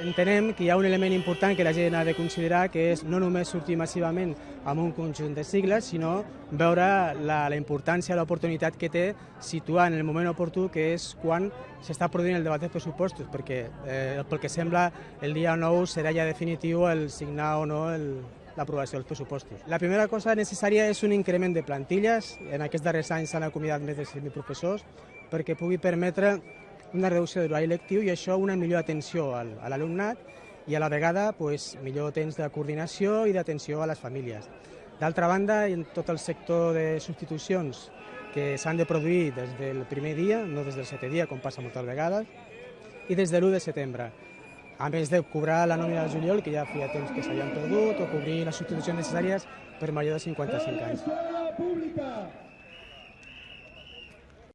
entenem que hi ha un element important que la gent ha de considerar, que és no només sortir massivament amb un conjunt de sigles, sinó veure la, la importància, l'oportunitat que té situar en el moment oportú, que és quan s'està produint el debat de pressupostos, perquè eh, pel que sembla el dia 9 serà ja definitiu el signar o no el, l'aprovació dels pressupostos. La primera cosa necessària és un increment de plantilles. En aquests darrers anys s'han acomiadat més de 100.000 professors perquè pugui permetre una reducció de l'horari lectiu i això una millor atenció al, a l'alumnat i a la vegada pues, millor temps de coordinació i d'atenció a les famílies. D'altra banda, en tot el sector de substitucions que s'han de produir des del primer dia, no des del setè dia, com passa moltes vegades, i des de l'1 de setembre. A més de cobrar la nòmina de juliol, que ja feia temps que s'havien perdut, o cobrir les substitucions necessàries per major de 55 anys.